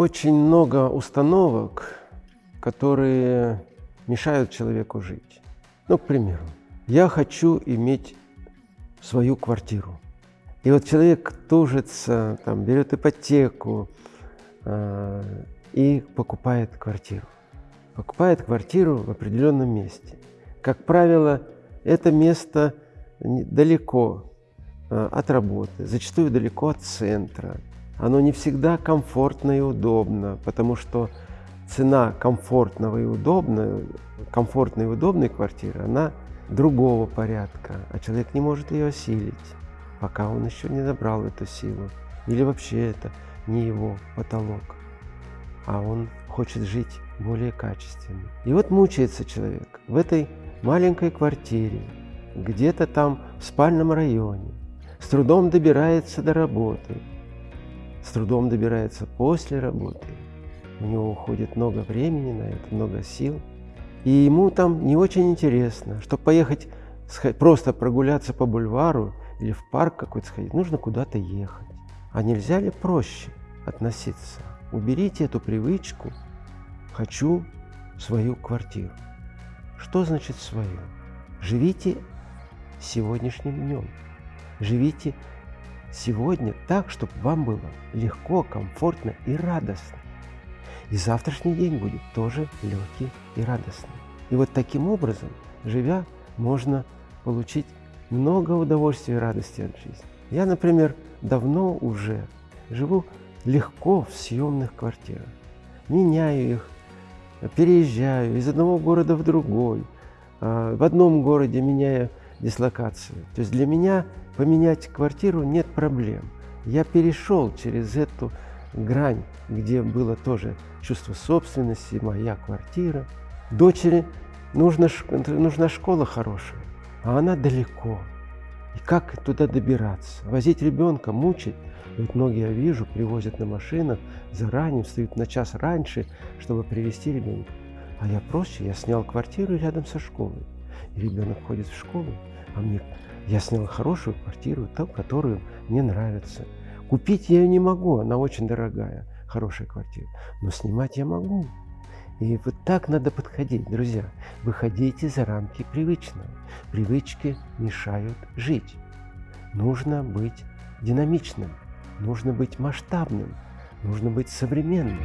Очень много установок, которые мешают человеку жить. Ну, к примеру, я хочу иметь свою квартиру. И вот человек тужится, там, берет ипотеку э, и покупает квартиру. Покупает квартиру в определенном месте. Как правило, это место далеко э, от работы, зачастую далеко от центра. Оно не всегда комфортно и удобно, потому что цена комфортного и удобной, комфортной и удобной квартиры, она другого порядка, а человек не может ее осилить пока он еще не набрал эту силу. Или вообще это не его потолок, а он хочет жить более качественно. И вот мучается человек в этой маленькой квартире, где-то там в спальном районе, с трудом добирается до работы, с трудом добирается после работы. У него уходит много времени на это, много сил. И ему там не очень интересно, чтобы поехать просто прогуляться по бульвару или в парк какой-то сходить, нужно куда-то ехать. А нельзя ли проще относиться? Уберите эту привычку «хочу свою квартиру». Что значит свою? Живите сегодняшним днем. Живите сегодня так, чтобы вам было легко, комфортно и радостно. И завтрашний день будет тоже легкий и радостный. И вот таким образом, живя, можно получить много удовольствия и радости от жизни. Я, например, давно уже живу легко в съемных квартирах. Меняю их, переезжаю из одного города в другой, а, в одном городе меняю дислокацию. То есть для меня поменять квартиру нет проблем. Я перешел через эту грань, где было тоже чувство собственности, моя квартира. Дочери нужна, нужна школа хорошая а она далеко. И как туда добираться? Возить ребенка, мучить? Ведь многие, я вижу, привозят на машинах, заранее встают на час раньше, чтобы привезти ребенка. А я проще, я снял квартиру рядом со школой. И ребенок ходит в школу, а мне я снял хорошую квартиру, ту, которую мне нравится. Купить я ее не могу, она очень дорогая, хорошая квартира. Но снимать я могу. И вот так надо подходить, друзья. Выходите за рамки привычного. Привычки мешают жить. Нужно быть динамичным, нужно быть масштабным, нужно быть современным.